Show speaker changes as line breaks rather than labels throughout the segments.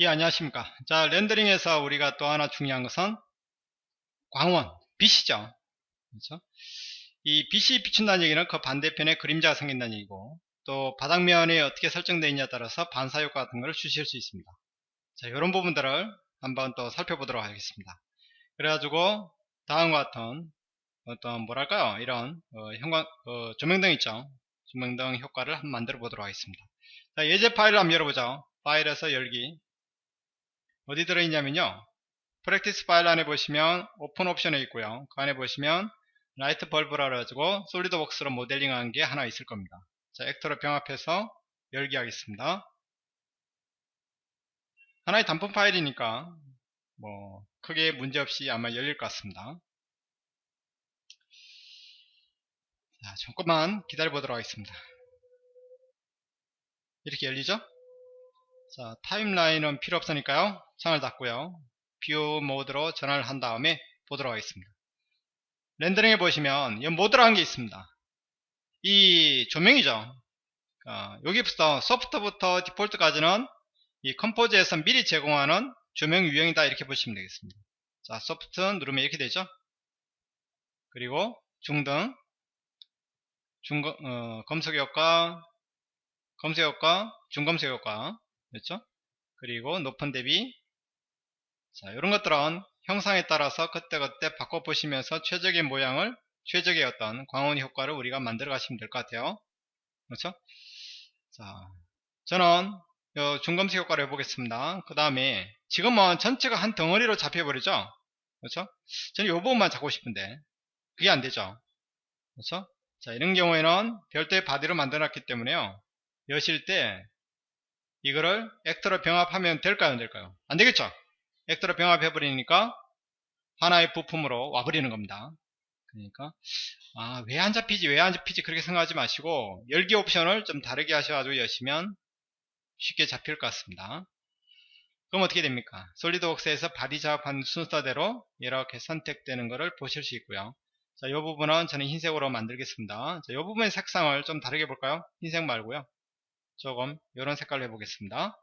예 안녕하십니까. 자 렌더링에서 우리가 또 하나 중요한 것은 광원 빛이죠. 그렇죠? 이 빛이 비춘다는 얘기는 그 반대편에 그림자가 생긴다는 얘기고 또 바닥면이 어떻게 설정되어 있냐에 따라서 반사효과 같은 걸 주실 수 있습니다. 자 이런 부분들을 한번 또 살펴보도록 하겠습니다. 그래가지고 다음과 같은 어떤 뭐랄까요? 이런 어, 형광 어, 조명등 있죠? 조명등 효과를 한번 만들어 보도록 하겠습니다. 자 예제 파일을 한번 열어보죠. 파일에서 열기 어디 들어있냐면요. practice 파일 안에 보시면 open option에 있고요. 그 안에 보시면 light bulb라 가지고 SolidWorks로 모델링한 게 하나 있을 겁니다. 자 actor로 병합해서 열기 하겠습니다. 하나의 단품 파일이니까 뭐 크게 문제없이 아마 열릴 것 같습니다. 자 잠깐만 기다려 보도록 하겠습니다. 이렇게 열리죠 자 timeline은 필요 없으니까요. 창을 닫고요. view 모드로 전환을 한 다음에 보도록 하겠습니다. 렌더링에 보시면 이 모드라는 게 있습니다. 이 조명이죠. 어, 여기부터 soft부터 default까지는 이 Composer에서 미리 제공하는 조명 유형이다 이렇게 보시면 되겠습니다. 자 soft 누르면 이렇게 되죠? 그리고 중등 중 어, 검색 효과 검색 효과 중검색 효과 그렇죠? 그리고 높은 대비 자 이런 것들은 형상에 따라서 그때그때 바꿔보시면서 최적의 모양을 최적의 어떤 광원 효과를 우리가 만들어 가시면 될 것 같아요. 그렇죠? 자 저는 중검색 효과를 해보겠습니다. 그 다음에 지금은 전체가 한 덩어리로 잡혀버리죠? 그렇죠? 저는 이 부분만 잡고 싶은데 그게 안되죠? 그렇죠? 자 이런 경우에는 별도의 바디로 만들어 놨기 때문에요. 여실 때 이거를 액터로 병합하면 될까요 안 될까요? 안 되겠죠? 액터로 병합해 버리니까 하나의 부품으로 와버리는 겁니다. 그러니까 아 왜 안 잡히지? 왜 안 잡히지? 그렇게 생각하지 마시고 열기 옵션을 좀 다르게 하셔가지고 여시면 쉽게 잡힐 것 같습니다. 그럼 어떻게 됩니까? SolidWorks에서 body 작업한 순서대로 이렇게 선택되는 것을 보실 수 있고요. 자, 이 부분은 저는 흰색으로 만들겠습니다. 자, 이 부분의 색상을 좀 다르게 볼까요? 흰색 말고요. 조금 이런 색깔로 해보겠습니다.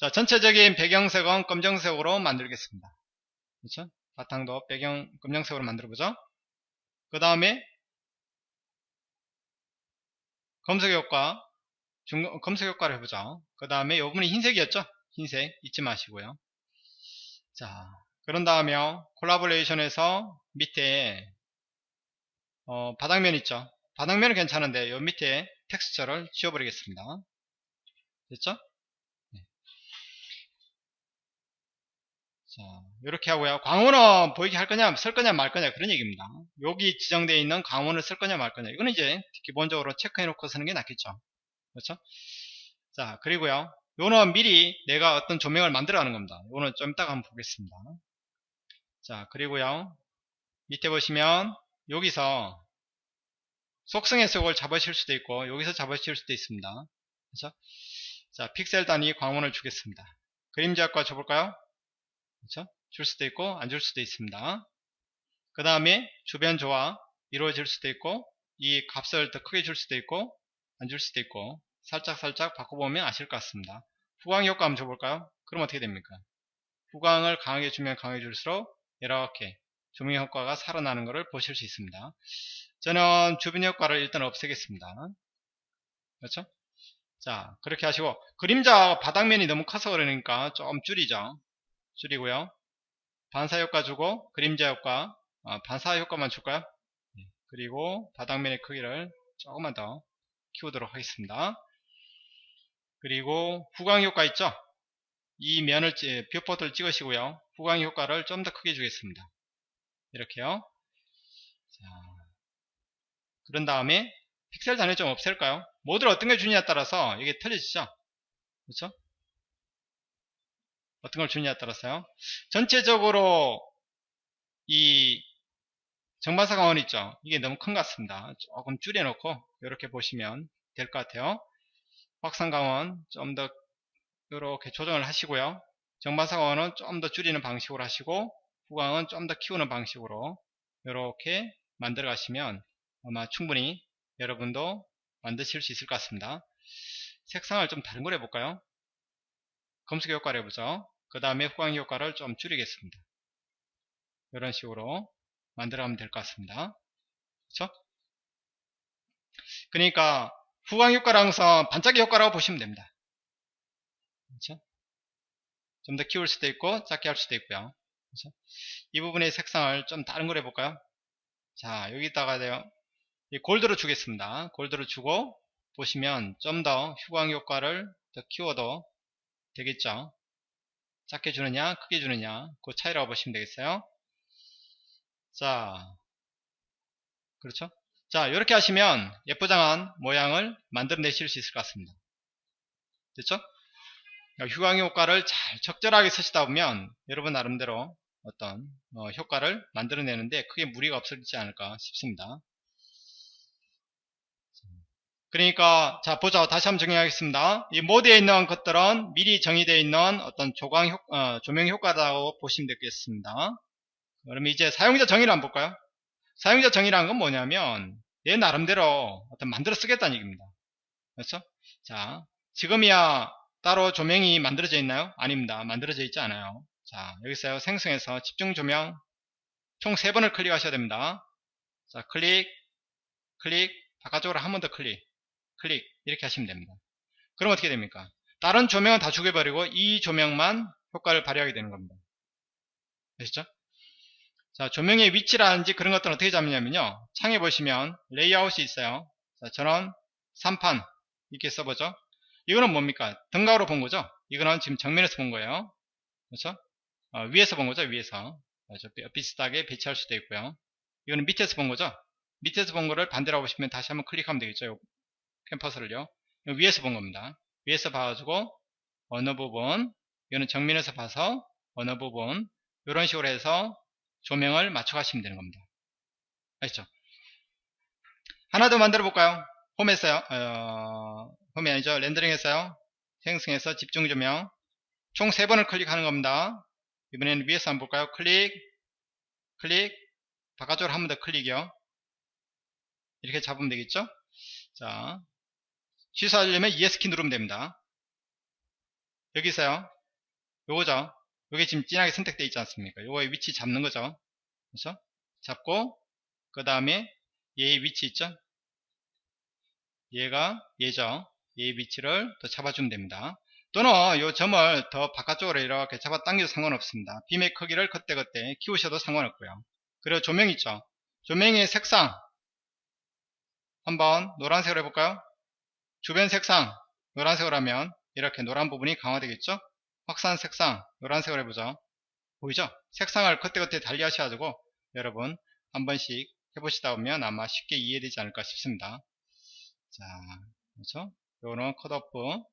자, 전체적인 배경색은 검정색으로 만들겠습니다. 그렇죠? 바탕도 배경 검정색으로 만들어보죠. 그 다음에 검색 효과, 중, 검색 효과를 해보죠. 그 다음에 이 부분이 흰색이었죠? 흰색 잊지 마시고요. 자, 그런 다음에 콜라보레이션에서 밑에 어, 바닥면 있죠 바닥면은 괜찮은데 요 밑에 텍스처를 지워버리겠습니다. 됐죠? 네. 자 이렇게 하고요. 광원은 보이게 할 거냐 쓸 거냐 말 거냐 그런 얘기입니다. 여기 지정되어 있는 광원을 쓸 거냐 말 거냐. 이거는 이제 기본적으로 체크해 놓고 쓰는 게 낫겠죠. 그렇죠? 자 그리고요. 요는 미리 내가 어떤 조명을 만들어 가는 겁니다. 요는 좀 이따가 한번 보겠습니다. 자 그리고요. 밑에 보시면 여기서 속성 해석을 잡으실 수도 있고 여기서 잡으실 수도 있습니다 그렇죠? 자 픽셀 단위 광원을 주겠습니다 그림자 효과 줘볼까요 그렇죠? 줄 수도 있고 안 줄 수도 있습니다 그 다음에 주변 조화 이루어질 수도 있고 이 값을 더 크게 줄 수도 있고 안 줄 수도 있고 살짝살짝 살짝 바꿔보면 아실 것 같습니다 후광 효과 한번 줘볼까요 그럼 어떻게 됩니까 후광을 강하게 주면 강해 질수록 이렇게 조명 효과가 살아나는 것을 보실 수 있습니다. 저는 주변 효과를 일단 없애겠습니다. 그렇죠? 자 그렇게 하시고 그림자 바닥면이 너무 커서 그러니까 좀 줄이죠. 줄이고요. 반사 효과 주고 그림자 효과 어, 반사 효과만 줄까요? 네. 그리고 바닥면의 크기를 조금만 더 키우도록 하겠습니다. 그리고 후광 효과 있죠? 이 면을 viewport를 찍으시고요. 후광 효과를 좀 더 크게 주겠습니다. 이렇게요. 자, 그런 다음에 픽셀 단위 좀 없앨까요? 모드를 어떤 걸 주느냐에 따라서 이게 틀려지죠? 그렇죠? 어떤 걸 주느냐에 따라서요. 전체적으로 이 정반사 강원 있죠? 이게 너무 큰 것 같습니다. 조금 줄여놓고 이렇게 보시면 될 것 같아요. 확산 강원 좀 더 이렇게 조정을 하시고요. 정반사광은 좀 더 줄이는 방식으로 하시고 후광은 좀 더 키우는 방식으로 이렇게 만들어 가시면 아마 충분히 여러분도 만드실 수 있을 것 같습니다 색상을 좀 다른 걸 해볼까요 검색 효과를 해보죠. 그 다음에 후광 효과를 좀 줄이겠습니다. 이런 식으로 만들어가면 될 것 같습니다. 그렇죠? 그러니까 후광 효과를 항상 반짝이 효과라고 보시면 됩니다. 그렇죠? 좀 더 키울 수도 있고 작게 할 수도 있고요. 그렇죠? 이 부분의 색상을 좀 다른 걸 해볼까요? 자 여기다가. 골드로 주겠습니다. 골드로 주고 보시면 좀 더 휴광 효과를 더 키워도 되겠죠. 작게 주느냐 크게 주느냐 그 차이라고 보시면 되겠어요. 자 그렇죠? 자 이렇게 하시면 예쁘장한 모양을 만들어내실 수 있을 것 같습니다. 됐죠? 휴광 효과를 잘 적절하게 쓰시다 보면 여러분 나름대로 어떤 어, 효과를 만들어내는데 크게 무리가 없을지 않을까 싶습니다. 그러니까 자 보자 다시 한번 정리하겠습니다. 이 모드에 있는 것들은 미리 정의되어 있는 어떤 조광 효, 어, 조명 효과라고 보시면 되겠습니다. 그러면 이제 사용자 정의를 한번 볼까요? 사용자 정의라는 건 뭐냐면 내 나름대로 어떤 만들어 쓰겠다는 얘기입니다. 그렇죠? 자 지금이야 따로 조명이 만들어져 있나요? 아닙니다. 만들어져 있지 않아요. 자 여기서요 생성해서 집중 조명 총 3번을 클릭하셔야 됩니다. 자 클릭 클릭 바깥쪽으로 한 번 더 클릭 클릭 이렇게 하시면 됩니다. 그럼 어떻게 됩니까? 다른 조명은 다 죽여버리고 이 조명만 효과를 발휘하게 되는 겁니다. 아시죠? 자, 조명의 위치라든지 그런 것들은 어떻게 잡느냐면요. 창에 보시면 레이아웃이 있어요. 자, 저는 3판 이렇게 써보죠. 이거는 뭡니까? 등각으로 본 거죠? 이거는 지금 정면에서 본 거예요. 그렇죠? 어, 위에서 본 거죠? 위에서. 그렇죠? 비슷하게 배치할 수도 있고요. 이거는 밑에서 본 거죠? 밑에서 본 거를 반대로 보시면 다시 한번 클릭하면 되겠죠? 캠퍼스를요. 위에서 본 겁니다. 위에서 봐가지고 어느 부분, 이거는 정면에서 봐서 어느 부분, 이런 식으로 해서 조명을 맞춰가시면 되는 겁니다. 아시죠? 하나 더 만들어 볼까요? 홈에서요. 어, 홈이 아니죠. 렌더링 했어요. 생성해서 집중 조명. 총 3번을 클릭하는 겁니다. 이번에는 위에서 한번 볼까요? 클릭, 클릭, 바깥쪽으로 한 번 더 클릭이요. 이렇게 잡으면 되겠죠? 자, 취소하려면 ES키 누르면 됩니다. 여기서요. 요거죠. 요게 지금 진하게 선택되어 있지 않습니까? 요거의 위치 잡는 거죠. 그렇죠? 잡고 그 다음에 얘의 위치 있죠? 얘가 얘죠. 얘의 위치를 더 잡아주면 됩니다. 또는 요 점을 더 바깥쪽으로 이렇게 잡아 당겨도 상관없습니다. 빔의 크기를 그때그때 키우셔도 상관없고요. 그리고 조명 있죠. 조명의 색상 한번 노란색으로 해볼까요? 주변 색상 노란색으로 하면 이렇게 노란 부분이 강화되겠죠? 확산 색상 노란색으로 해보죠. 보이죠? 색상을 그때그때 달리 하셔가지고 여러분 한 번씩 해보시다 보면 아마 쉽게 이해되지 않을까 싶습니다. 자, 그렇죠? 요는 컷오프 그렇죠?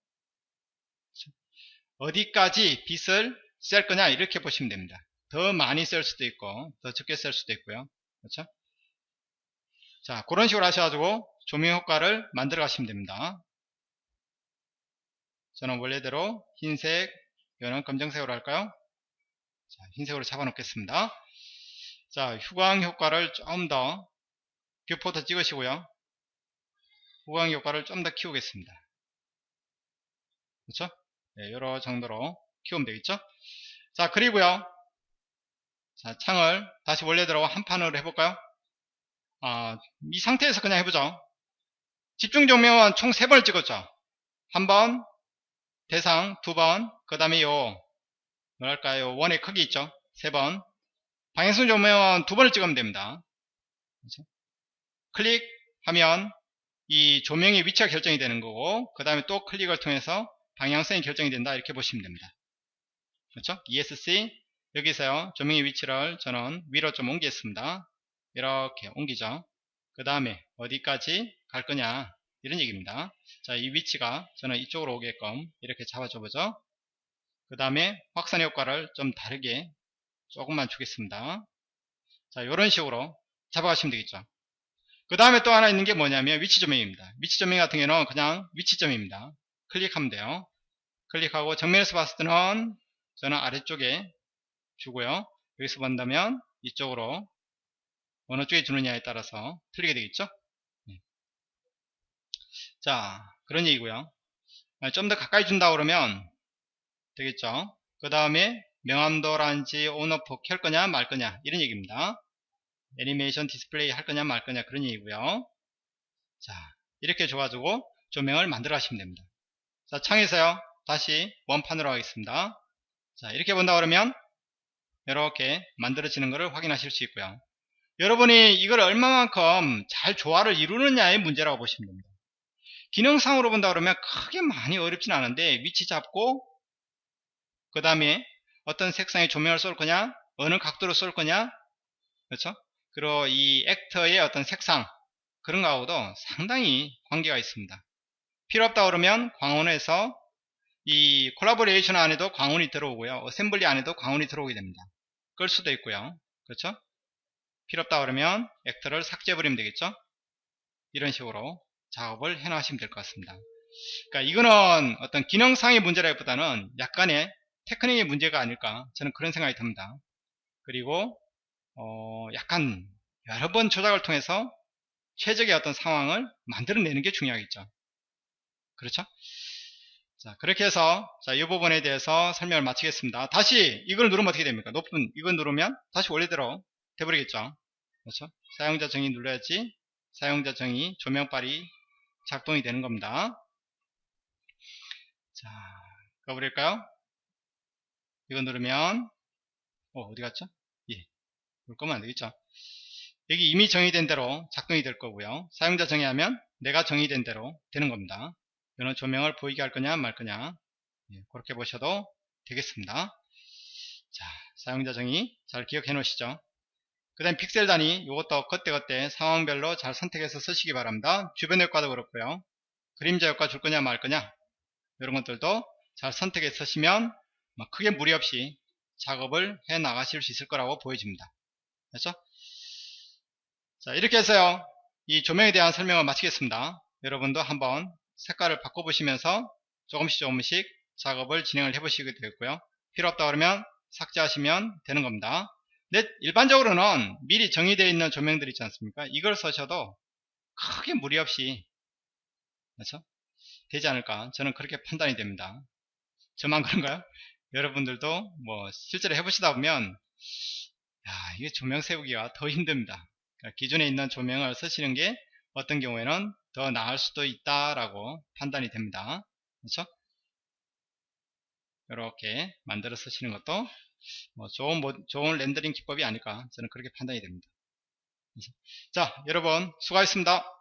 어디까지 빛을 쓸 거냐 이렇게 보시면 됩니다. 더 많이 쓸 수도 있고 더 적게 쓸 수도 있고요. 그렇죠? 자, 그런 식으로 하셔가지고 조명 효과를 만들어 가시면 됩니다. 저는 원래대로 흰색, 이거는 검정색으로 할까요? 자, 흰색으로 잡아 놓겠습니다. 자, 후광 효과를 좀 더 viewport 찍으시고요. 후광 효과를 좀 더 키우겠습니다. 그렇죠? 네, 이런 정도로 키우면 되겠죠? 자, 그리고요. 자, 창을 다시 원래대로 한 판으로 해볼까요? 아, 이 상태에서 그냥 해보죠. 집중 조명은 총 3번을 찍었죠. 한 번, 대상 두 번, 그 다음에 요, 뭐랄까요, 원의 크기 있죠. 세 번. 방향성 조명은 두 번을 찍으면 됩니다. 그렇죠? 클릭하면 이 조명의 위치가 결정이 되는 거고, 그 다음에 또 클릭을 통해서 방향성이 결정이 된다. 이렇게 보시면 됩니다. 그렇죠? ESC, 여기서요, 조명의 위치를 저는 위로 좀 옮기겠습니다. 이렇게 옮기죠. 그 다음에 어디까지 갈 거냐 이런 얘기입니다. 자, 이 위치가 저는 이쪽으로 오게끔 이렇게 잡아줘 보죠. 그 다음에 확산 효과를 좀 다르게 조금만 주겠습니다. 자, 이런 식으로 잡아가시면 되겠죠. 그 다음에 또 하나 있는 게 뭐냐면 위치 조명입니다. 위치 조명 같은 경우는 그냥 위치 점입니다. 클릭하면 돼요. 클릭하고 정면에서 봤을 때는 저는 아래쪽에 주고요. 여기서 본다면 이쪽으로 어느 쪽에 주느냐에 따라서 틀리게 되겠죠 네. 자 그런 얘기고요. 아, 좀더 가까이 준다 그러면 되겠죠? 그 다음에 명암도라든지 on off 켤 거냐 말 거냐 이런 얘기입니다. 애니메이션 디스플레이 할 거냐 말 거냐 그런 얘기고요. 자 이렇게 줘가지고 조명을 만들어 하시면 됩니다. 자 창에서요. 다시 원판으로 하겠습니다. 자 이렇게 본다 그러면 이렇게 만들어지는 것을 확인하실 수 있고요. 여러분이 이걸 얼마만큼 잘 조화를 이루느냐의 문제라고 보시면 됩니다 기능상으로 본다 그러면 크게 많이 어렵진 않은데 위치 잡고 그 다음에 어떤 색상의 조명을 쏠 거냐 어느 각도로 쏠 거냐 그렇죠? 그리고 이 액터의 어떤 색상 그런 거하고도 상당히 관계가 있습니다. 필요 없다 그러면 광원에서 이 콜라보레이션 안에도 광원이 들어오고요. assembly 안에도 광원이 들어오게 됩니다. 끌 수도 있고요. 그렇죠? 필요 없다 그러면 actor를 삭제해 버리면 되겠죠? 이런 식으로 작업을 해 나가시면 될 것 같습니다. 그러니까 이거는 어떤 기능상의 문제라기보다는 약간의 테크닉의 문제가 아닐까 저는 그런 생각이 듭니다. 그리고 어 약간 여러 번 조작을 통해서 최적의 어떤 상황을 만들어내는 게 중요하겠죠. 그렇죠? 자 그렇게 해서 자 이 부분에 대해서 설명을 마치겠습니다. 다시 이걸 누르면 어떻게 됩니까? 높은 이걸 누르면 다시 원래대로 돼버리겠죠. 그렇죠? 사용자 정의 눌러야지 사용자 정의 조명빨이 작동이 되는 겁니다 자 가버릴까요 이거 누르면 어, 어디 갔죠? 예. 볼 거면 안 되겠죠? 여기 이미 정의된 대로 작동이 될 거고요. 사용자 정의하면 내가 정의된 대로 되는 겁니다. 이는 조명을 보이게 할 거냐 말 거냐 예, 그렇게 보셔도 되겠습니다. 자, 사용자 정의 잘 기억해 놓으시죠? 그 다음 픽셀 단위 이것도 그때그때 상황별로 잘 선택해서 쓰시기 바랍니다. 주변 효과도 그렇고요. 그림자 효과 줄 거냐 말 거냐 이런 것들도 잘 선택해 쓰시면 뭐 크게 무리 없이 작업을 해 나가실 수 있을 거라고 보여집니다. 그렇죠? 자, 이렇게 해서요. 이 조명에 대한 설명을 마치겠습니다. 여러분도 한번 색깔을 바꿔보시면서 조금씩 조금씩 작업을 진행을 해보시게 되겠고요. 필요 없다 그러면 삭제하시면 되는 겁니다. 근데 일반적으로는 미리 정의되어 있는 조명들 있지 않습니까? 이걸 쓰셔도 크게 무리 없이 그렇죠? 되지 않을까 저는 그렇게 판단이 됩니다. 저만 그런가요? 여러분들도 뭐 실제로 해보시다 보면 야 이게 조명 세우기가 더 힘듭니다 그러니까 기존에 있는 조명을 쓰시는 게 어떤 경우에는 더 나을 수도 있다라고 판단이 됩니다 그렇죠 이렇게 만들어 쓰시는 것도 뭐 좋은 좋은 렌더링 기법이 아닐까 저는 그렇게 판단이 됩니다. 자 여러분 수고하셨습니다